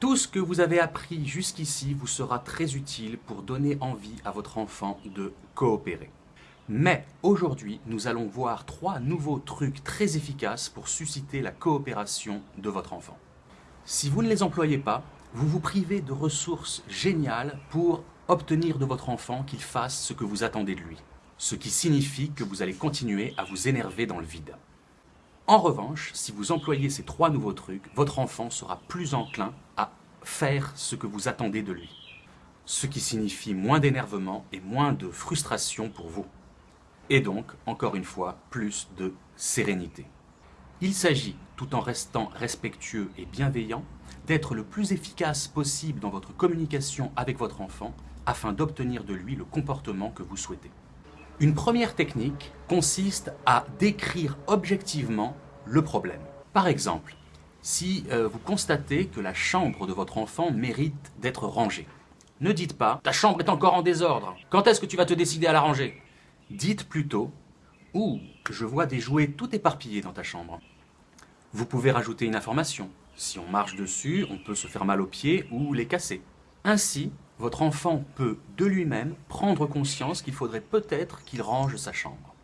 Tout ce que vous avez appris jusqu'ici vous sera très utile pour donner envie à votre enfant de coopérer. Mais aujourd'hui, nous allons voir trois nouveaux trucs très efficaces pour susciter la coopération de votre enfant. Si vous ne les employez pas, vous vous privez de ressources géniales pour obtenir de votre enfant qu'il fasse ce que vous attendez de lui. Ce qui signifie que vous allez continuer à vous énerver dans le vide. En revanche, si vous employez ces trois nouveaux trucs, votre enfant sera plus enclin à faire ce que vous attendez de lui. Ce qui signifie moins d'énervement et moins de frustration pour vous. Et donc, encore une fois, plus de sérénité. Il s'agit, tout en restant respectueux et bienveillant, d'être le plus efficace possible dans votre communication avec votre enfant afin d'obtenir de lui le comportement que vous souhaitez. Une première technique consiste à décrire objectivement le problème. Par exemple, si euh, vous constatez que la chambre de votre enfant mérite d'être rangée, ne dites pas « ta chambre est encore en désordre, quand est-ce que tu vas te décider à la ranger ?» Dites plutôt « Ouh, je vois des jouets tout éparpillés dans ta chambre. » Vous pouvez rajouter une information. Si on marche dessus, on peut se faire mal aux pieds ou les casser. Ainsi, votre enfant peut de lui-même prendre conscience qu'il faudrait peut-être qu'il range sa chambre.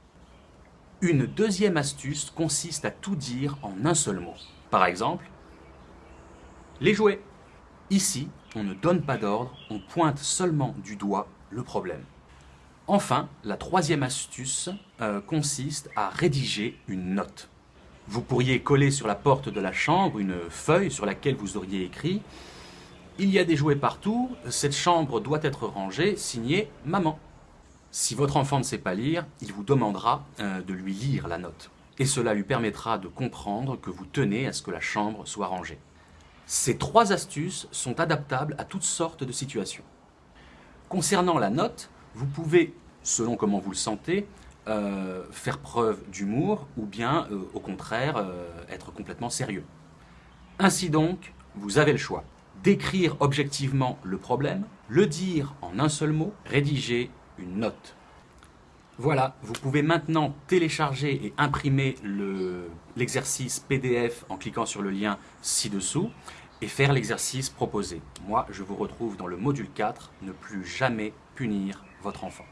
Une deuxième astuce consiste à tout dire en un seul mot. Par exemple, les jouets. Ici, on ne donne pas d'ordre, on pointe seulement du doigt le problème. Enfin, la troisième astuce euh, consiste à rédiger une note. Vous pourriez coller sur la porte de la chambre une feuille sur laquelle vous auriez écrit il y a des jouets partout, cette chambre doit être rangée, signé maman. Si votre enfant ne sait pas lire, il vous demandera euh, de lui lire la note. Et cela lui permettra de comprendre que vous tenez à ce que la chambre soit rangée. Ces trois astuces sont adaptables à toutes sortes de situations. Concernant la note, vous pouvez, selon comment vous le sentez, euh, faire preuve d'humour ou bien, euh, au contraire, être complètement sérieux. Ainsi donc, vous avez le choix décrire objectivement le problème, le dire en un seul mot, rédiger une note. Voilà, vous pouvez maintenant télécharger et imprimer l'exercice PDF en cliquant sur le lien ci-dessous et faire l'exercice proposé. Moi, je vous retrouve dans le module 4, ne plus jamais punir votre enfant.